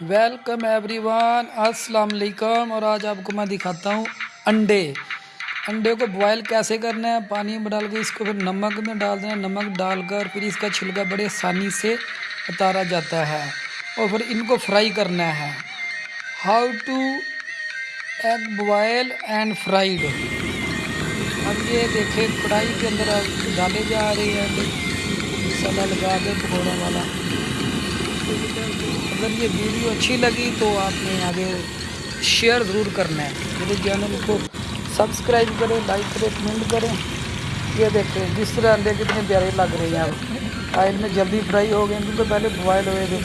Welcome every one السلام علیکم اور آج آپ کو میں دکھاتا ہوں انڈے. انڈے کو بوائل کیسے کرنا ہے؟ پانی میں ڈال کے اس کو پھر نمک میں ڈال دینا نمک ڈال کر پھر اس کا چھلکا بڑے آسانی سے اتارا جاتا ہے. اور پھر ان کو فرائی کرنا ہے. How to egg boil and fried اب یہ دیکھیں کڑھائی کے اندر ڈالے جا رہے ہیں. انڈے مسالہ لگا کے، پکوڑا والا. اگر یہ ویڈیو اچھی لگی تو آپ نے آگے شیئر ضرور کرنا ہے۔ میرے چینل کو سبسکرائب کریں، لائک کریں، کمنٹ کریں۔ یہ دیکھیں جس طرح انڈے کتنے پیارے لگ رہے ہیں۔ اب آئل میں جلدی فرائی ہو گئے کیونکہ پہلے بوائل ہوئے تھے۔